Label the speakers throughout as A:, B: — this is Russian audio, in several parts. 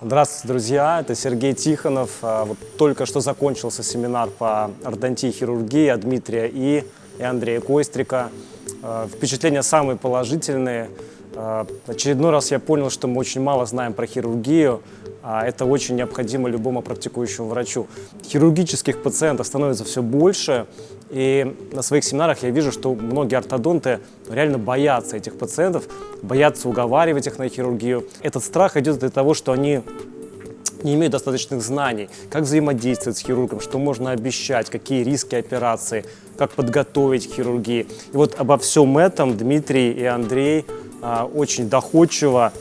A: Здравствуйте, друзья! Это Сергей Тихонов. А, Вот только что закончился семинар по ортодонтии хирургии от Дмитрия И и Андрея Кострика. А, Впечатления самые положительные. А, Очередной раз я понял, что мы очень мало знаем про хирургию, а это очень необходимо любому практикующему врачу. Хирургических пациентов становится все больше, и на своих семинарах я вижу, что многие ортодонты реально боятся этих пациентов, боятся уговаривать их на хирургию. Этот страх идет из-за того, что они не имеют достаточных знаний, как взаимодействовать с хирургом, что можно обещать, какие риски операции, как подготовить к хирургии. И вот обо всем этом Дмитрий и Андрей очень доходчиво,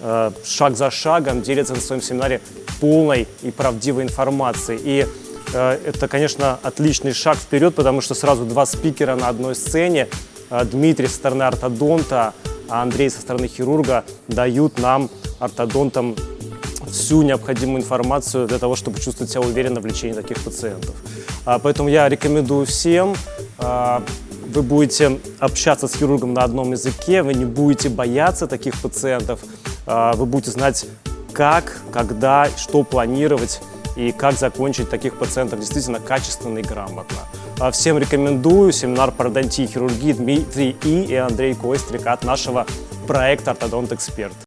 A: а, шаг за шагом делятся на своем семинаре полной и правдивой информацией. И а, это, конечно, отличный шаг вперед, потому что сразу два спикера на одной сцене. А, Дмитрий со стороны ортодонта, а Андрей со стороны хирурга дают нам, ортодонтам, всю необходимую информацию для того, чтобы чувствовать себя уверенно в лечении таких пациентов. А, Поэтому я рекомендую всем, а, вы будете общаться с хирургом на одном языке, вы не будете бояться таких пациентов, а, вы будете знать, как, когда, что планировать и как закончить таких пациентов действительно качественно и грамотно. А, Всем рекомендую семинар по ортодонтии и хирургии Дмитрий И и Андрей Кострик от нашего проекта «Ортодонт Эксперт».